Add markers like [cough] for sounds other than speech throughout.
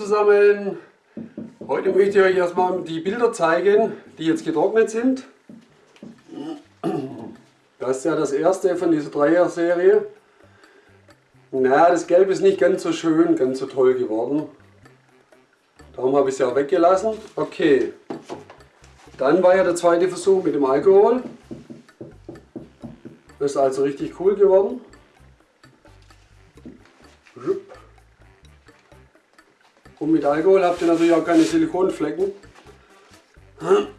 zusammen! Heute möchte ich euch erstmal die Bilder zeigen, die jetzt getrocknet sind. Das ist ja das erste von dieser Dreier-Serie. Na, das Gelb ist nicht ganz so schön, ganz so toll geworden. Darum habe ich es ja weggelassen. Okay, dann war ja der zweite Versuch mit dem Alkohol. Das ist also richtig cool geworden. Und mit Alkohol habt ihr natürlich auch keine Silikonflecken.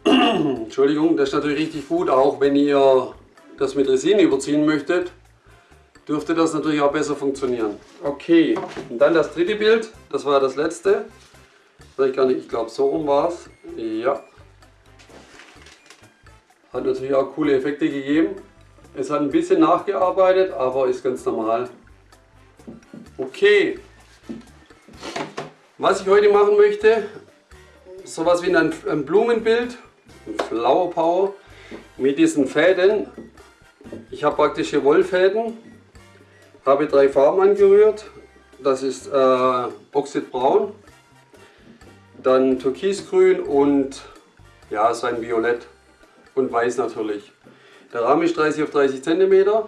Entschuldigung, das ist natürlich richtig gut, auch wenn ihr das mit Resin überziehen möchtet, dürfte das natürlich auch besser funktionieren. Okay, und dann das dritte Bild, das war das letzte. Ich, ich glaube so rum war es. Ja. Hat natürlich auch coole Effekte gegeben. Es hat ein bisschen nachgearbeitet, aber ist ganz normal. Okay. Was ich heute machen möchte, sowas wie ein, ein Blumenbild, ein Flower Power, mit diesen Fäden. Ich habe praktisch hier Wollfäden, habe drei Farben angerührt. Das ist äh, Oxidbraun, dann Türkisgrün und ja, so ein Violett und Weiß natürlich. Der Rahmen ist 30 auf 30 cm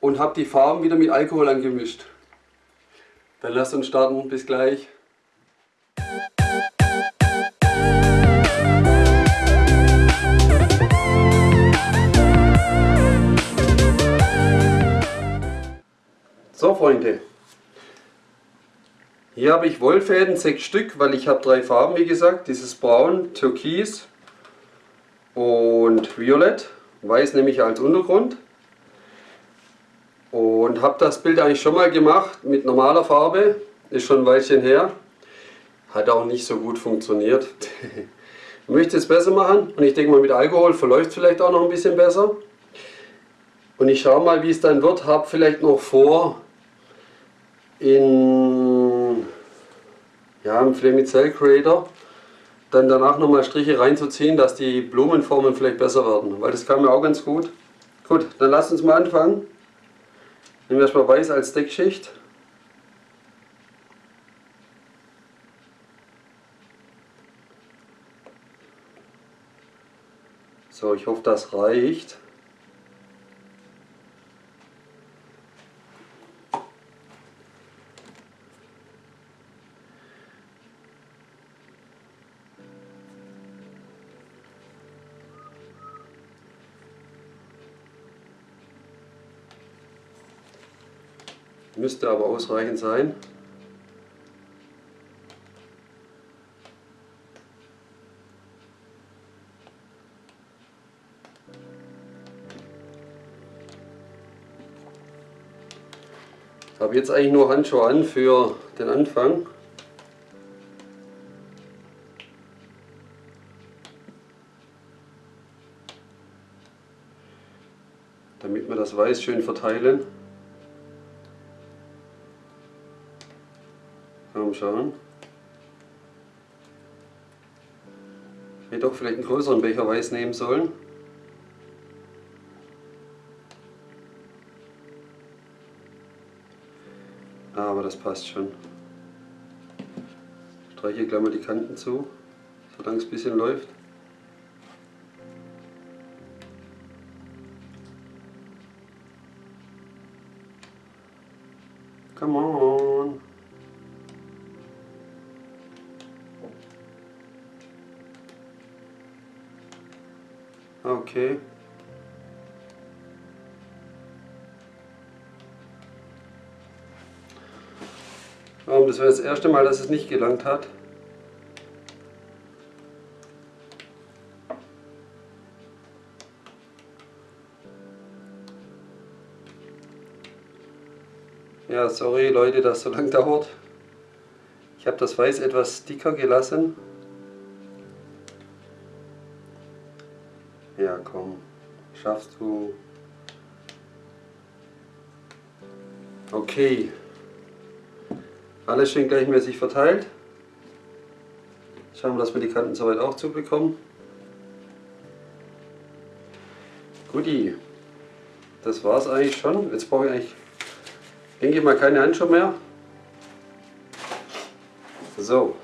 und habe die Farben wieder mit Alkohol angemischt. Dann lasst uns starten. Bis gleich. So Freunde, hier habe ich Wollfäden, sechs Stück, weil ich habe drei Farben, wie gesagt. Dieses Braun, Türkis und Violett. Weiß nehme ich als Untergrund. Und habe das Bild eigentlich schon mal gemacht mit normaler Farbe. Ist schon ein Weilchen her. Hat auch nicht so gut funktioniert. ich [laughs] möchte es besser machen und ich denke mal mit Alkohol verläuft es vielleicht auch noch ein bisschen besser. Und ich schaue mal wie es dann wird. Habe vielleicht noch vor in ja, im Flamicell Creator dann danach nochmal Striche reinzuziehen, dass die Blumenformen vielleicht besser werden. Weil das kam mir auch ganz gut. Gut, dann lasst uns mal anfangen. Nehmen wir erstmal weiß als Deckschicht. So, ich hoffe, das reicht. Müsste aber ausreichend sein. Ich habe jetzt eigentlich nur Handschuhe an für den Anfang. Damit wir das Weiß schön verteilen. Schauen. Ich hätte doch vielleicht einen größeren Becher Weiß nehmen sollen. Aber das passt schon. Ich streiche gleich mal die Kanten zu, solange es ein bisschen läuft. Come on. Okay. Das wäre das erste Mal, dass es nicht gelangt hat. Ja, sorry Leute, dass so lang dauert. Ich habe das Weiß etwas dicker gelassen. Schaffst du. Okay. Alles schön gleichmäßig verteilt. Schauen wir, dass wir die Kanten soweit auch zubekommen. Guti. Das war es eigentlich schon. Jetzt brauche ich eigentlich, denke ich mal, keine Handschuhe mehr. So.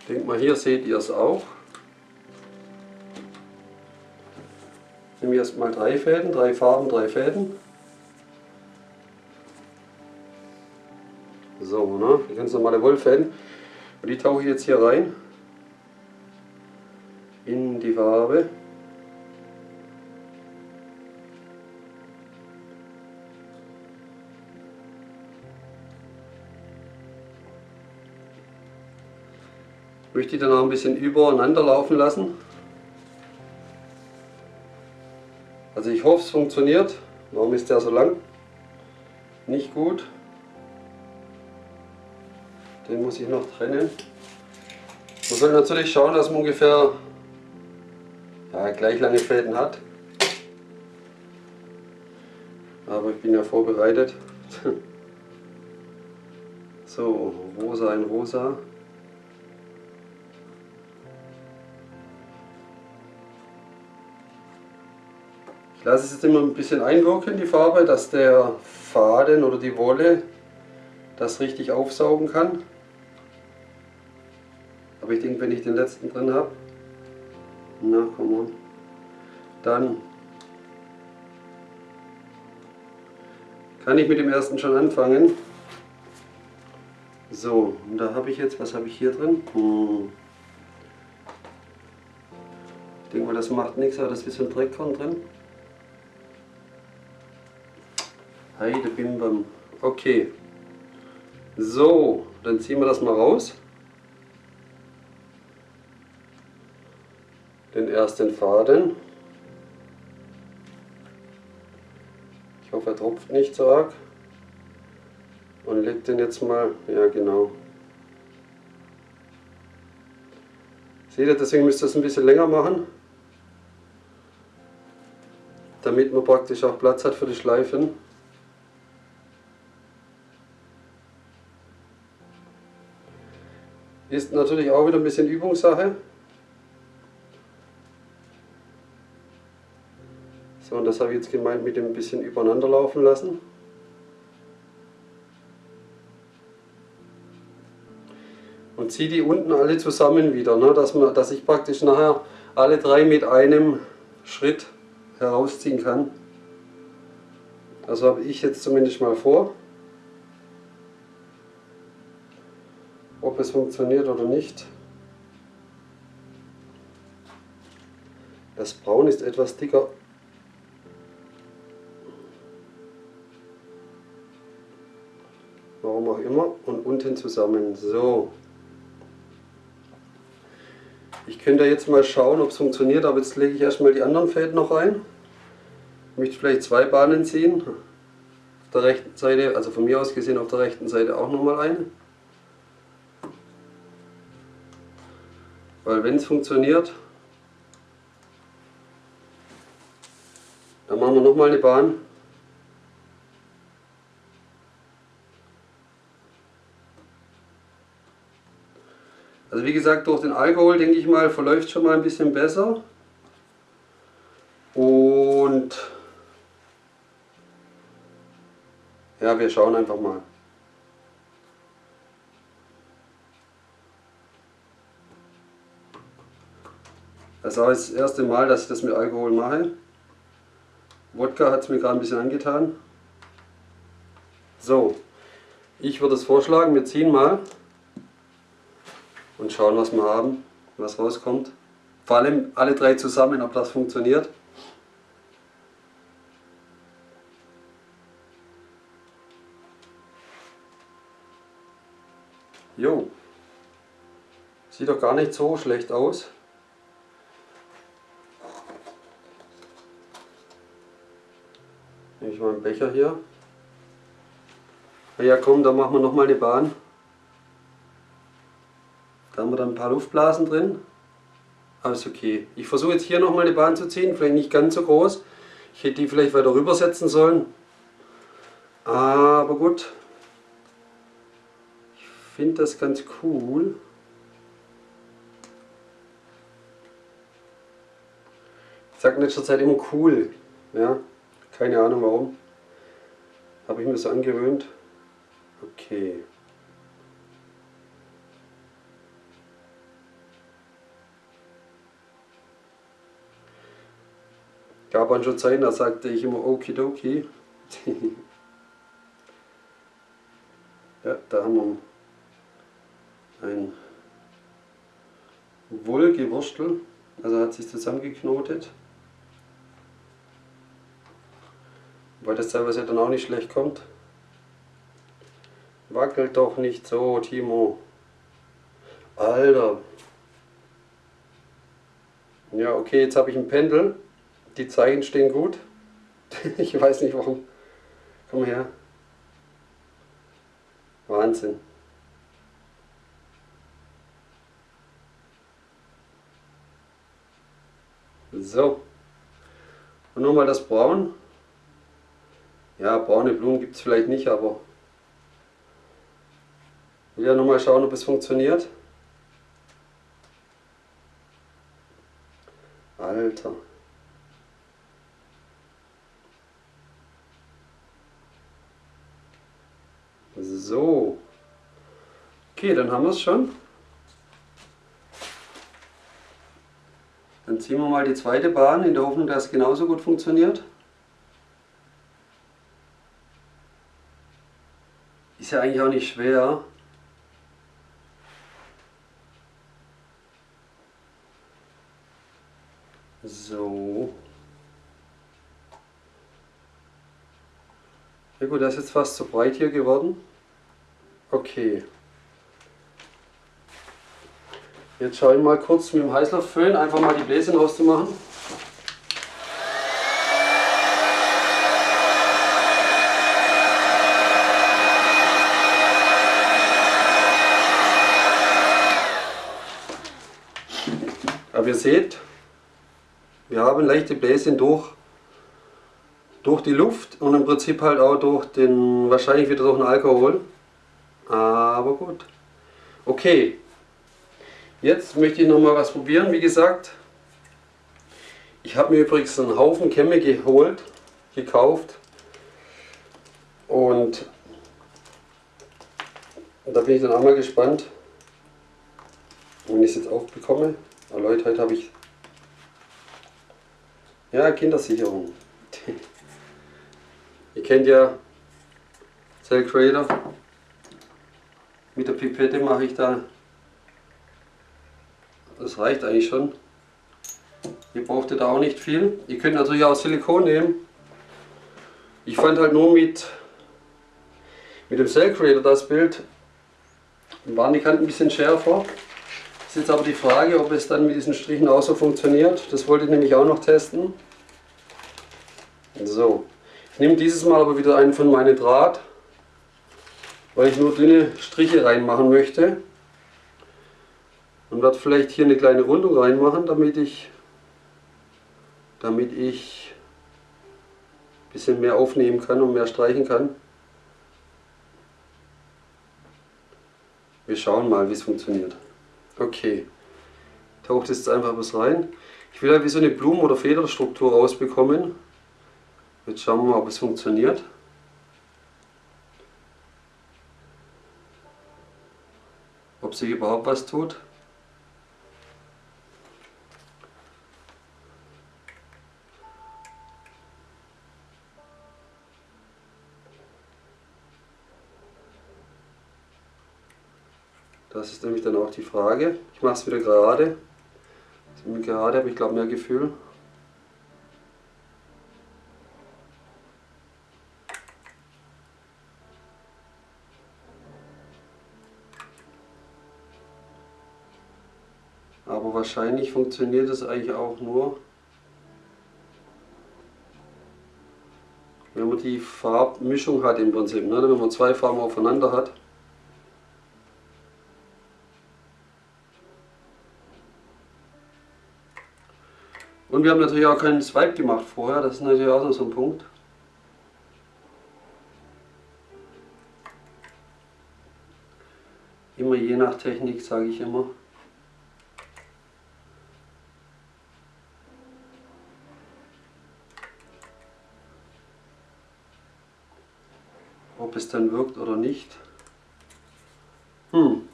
Ich denke mal, hier seht ihr es auch. Nehmen wir erstmal drei Fäden, drei Farben, drei Fäden. So, ne? Ganz normale Wollfäden. Und die tauche ich jetzt hier rein. In die Farbe. Ich möchte die dann auch ein bisschen übereinander laufen lassen. Also ich hoffe es funktioniert. Warum ist der so lang? Nicht gut. Den muss ich noch trennen. Man soll natürlich schauen, dass man ungefähr ja, gleich lange Fäden hat. Aber ich bin ja vorbereitet. [laughs] so, rosa in rosa. Ich lasse es jetzt immer ein bisschen einwirken, die Farbe, dass der Faden oder die Wolle das richtig aufsaugen kann. Aber ich denke, wenn ich den letzten drin habe, na komm on, dann kann ich mit dem ersten schon anfangen. So, und da habe ich jetzt, was habe ich hier drin? Hm. Ich denke mal, das macht nichts, aber das ist ein bisschen Dreckkorn drin. Heide Bimbam. Okay. So, dann ziehen wir das mal raus. Den ersten Faden. Ich hoffe, er tropft nicht so arg. Und legt den jetzt mal, ja genau. Seht ihr, deswegen müsst ihr es ein bisschen länger machen. Damit man praktisch auch Platz hat für die Schleifen. Ist natürlich auch wieder ein bisschen Übungssache. So, und das habe ich jetzt gemeint mit dem bisschen übereinander laufen lassen. Und ziehe die unten alle zusammen wieder, ne, dass, man, dass ich praktisch nachher alle drei mit einem Schritt herausziehen kann. Das habe ich jetzt zumindest mal vor. Ob es funktioniert oder nicht. Das Braun ist etwas dicker. Warum auch immer. Und unten zusammen. So. Ich könnte jetzt mal schauen, ob es funktioniert, aber jetzt lege ich erstmal die anderen Fäden noch ein. Ich möchte vielleicht zwei Bahnen ziehen. Auf der rechten Seite, also von mir aus gesehen auf der rechten Seite auch nochmal eine. Wenn es funktioniert, dann machen wir nochmal eine Bahn. Also wie gesagt, durch den Alkohol, denke ich mal, verläuft schon mal ein bisschen besser. Und ja, wir schauen einfach mal. Das auch das erste Mal, dass ich das mit Alkohol mache. Wodka hat es mir gerade ein bisschen angetan. So, ich würde es vorschlagen, wir ziehen mal und schauen, was wir haben, was rauskommt. Vor allem alle drei zusammen, ob das funktioniert. Jo, sieht doch gar nicht so schlecht aus. Nehme ich mal einen Becher hier. Ja komm, da machen wir nochmal eine Bahn. Da haben wir dann ein paar Luftblasen drin. Alles okay. Ich versuche jetzt hier nochmal eine Bahn zu ziehen, vielleicht nicht ganz so groß. Ich hätte die vielleicht weiter rüber setzen sollen. Aber gut. Ich finde das ganz cool. Ich sage in letzter Zeit immer cool. Ja. Keine Ahnung warum. Habe ich mir so angewöhnt. Okay. Gab an schon Zeiten, da sagte ich immer okidoki. [laughs] ja, da haben wir ein Wohlgewurstel, also hat sich zusammengeknotet. Weil das teilweise dann auch nicht schlecht kommt. Wackelt doch nicht so, Timo. Alter. Ja, okay, jetzt habe ich ein Pendel. Die Zeichen stehen gut. [laughs] ich weiß nicht warum. Komm her. Wahnsinn. So. Und nochmal das Braun. Ja, braune Blumen gibt es vielleicht nicht, aber ja nochmal schauen, ob es funktioniert. Alter. So. Okay, dann haben wir es schon. Dann ziehen wir mal die zweite Bahn in der Hoffnung, dass es genauso gut funktioniert. Ist ja eigentlich auch nicht schwer. So. Ja gut, das ist jetzt fast zu breit hier geworden. Okay. Jetzt schaue ich mal kurz mit dem Heißluftföhn einfach mal die Bläschen rauszumachen. Ihr seht, wir haben leichte Bläschen durch, durch die Luft und im Prinzip halt auch durch den, wahrscheinlich wieder durch den Alkohol. Aber gut. Okay, jetzt möchte ich noch mal was probieren. Wie gesagt, ich habe mir übrigens einen Haufen Kämme geholt, gekauft. Und da bin ich dann auch mal gespannt, wenn ich es jetzt aufbekomme. Aber Leute, heute habe ich ja Kindersicherung. [laughs] Ihr kennt ja Cell Creator. Mit der Pipette mache ich da. Das reicht eigentlich schon. Ihr braucht da auch nicht viel. Ihr könnt natürlich auch Silikon nehmen. Ich fand halt nur mit, mit dem Cell Creator das Bild, waren die Kanten ein bisschen schärfer. Ist jetzt aber die Frage, ob es dann mit diesen Strichen auch so funktioniert. Das wollte ich nämlich auch noch testen. So, ich nehme dieses Mal aber wieder einen von meinem Draht, weil ich nur dünne Striche reinmachen möchte. Und werde vielleicht hier eine kleine Rundung reinmachen, damit ich, damit ich ein bisschen mehr aufnehmen kann und mehr streichen kann. Wir schauen mal, wie es funktioniert. Okay, taucht jetzt einfach was rein. Ich will ja wie so eine Blumen- oder Federstruktur rausbekommen. Jetzt schauen wir mal, ob es funktioniert. Ob sich überhaupt was tut. Das ist nämlich dann auch die Frage. Ich mache es wieder gerade. Gerade habe ich glaube mehr Gefühl. Aber wahrscheinlich funktioniert es eigentlich auch nur, wenn man die Farbmischung hat im Prinzip. Ne? Wenn man zwei Farben aufeinander hat. Und wir haben natürlich auch keinen Swipe gemacht vorher, das ist natürlich auch noch so ein Punkt. Immer je nach Technik, sage ich immer. Ob es dann wirkt oder nicht. Hm.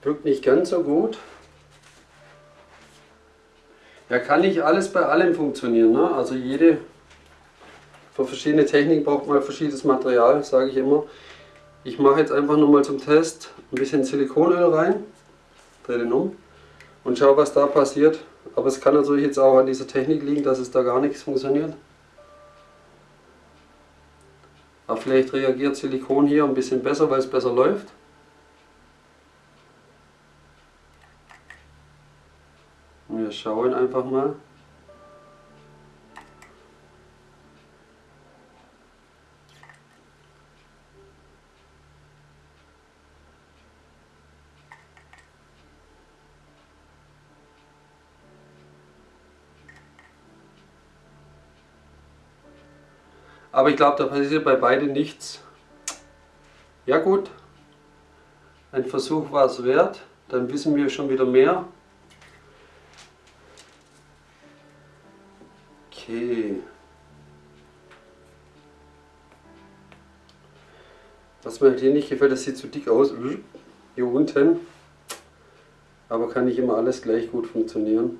Wirkt nicht ganz so gut. Ja, kann nicht alles bei allem funktionieren. Ne? Also jede, für verschiedene Techniken braucht man verschiedenes Material, sage ich immer. Ich mache jetzt einfach nur mal zum Test ein bisschen Silikonöl rein, drehe den um und schaue, was da passiert. Aber es kann natürlich jetzt auch an dieser Technik liegen, dass es da gar nichts funktioniert. Aber vielleicht reagiert Silikon hier ein bisschen besser, weil es besser läuft. Wir schauen einfach mal. Aber ich glaube, da passiert bei beiden nichts. Ja gut, ein Versuch war es wert. Dann wissen wir schon wieder mehr. Okay. Was mir halt hier nicht gefällt, das sieht zu dick aus. Hier unten. Aber kann nicht immer alles gleich gut funktionieren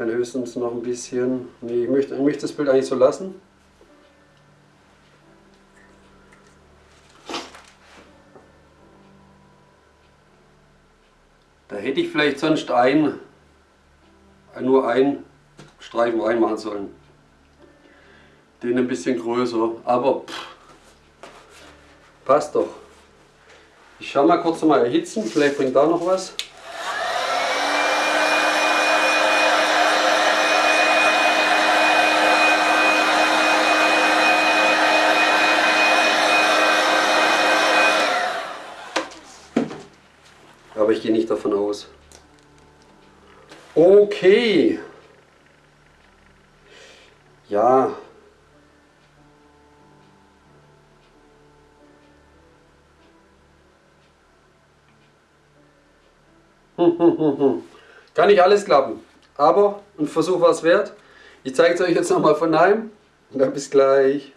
kann höchstens noch ein bisschen, nee, ich möchte, ich möchte das Bild eigentlich so lassen. Da hätte ich vielleicht sonst ein, nur einen Streifen reinmachen sollen. Den ein bisschen größer, aber pff, passt doch. Ich schaue mal kurz mal erhitzen, vielleicht bringt da noch was. aber ich gehe nicht davon aus. Okay. Ja. [laughs] Kann nicht alles klappen, aber ein Versuch war es wert. Ich zeige es euch jetzt nochmal von daheim und dann bis gleich.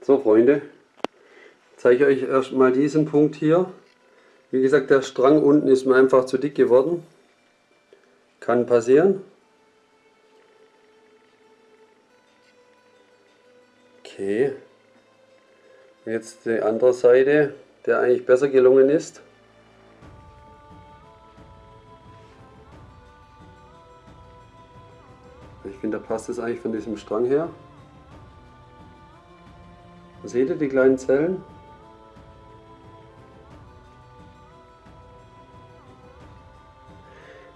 So Freunde, zeige ich euch erstmal diesen Punkt hier. Wie gesagt, der Strang unten ist mir einfach zu dick geworden. Kann passieren. Okay. Jetzt die andere Seite, der eigentlich besser gelungen ist. Ich finde, da passt es eigentlich von diesem Strang her. Seht ihr die kleinen Zellen?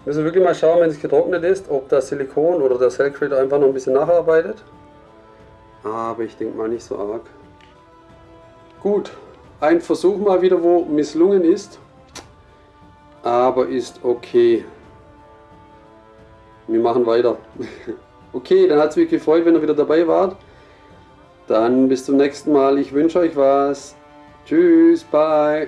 Wir müssen wirklich mal schauen, wenn es getrocknet ist, ob das Silikon oder der Cellcrate einfach noch ein bisschen nacharbeitet. Aber ich denke mal nicht so arg. Gut, ein Versuch mal wieder, wo misslungen ist. Aber ist okay. Wir machen weiter. [laughs] okay, dann hat es mich gefreut, wenn ihr wieder dabei wart. Dann bis zum nächsten Mal. Ich wünsche euch was. Tschüss, bye.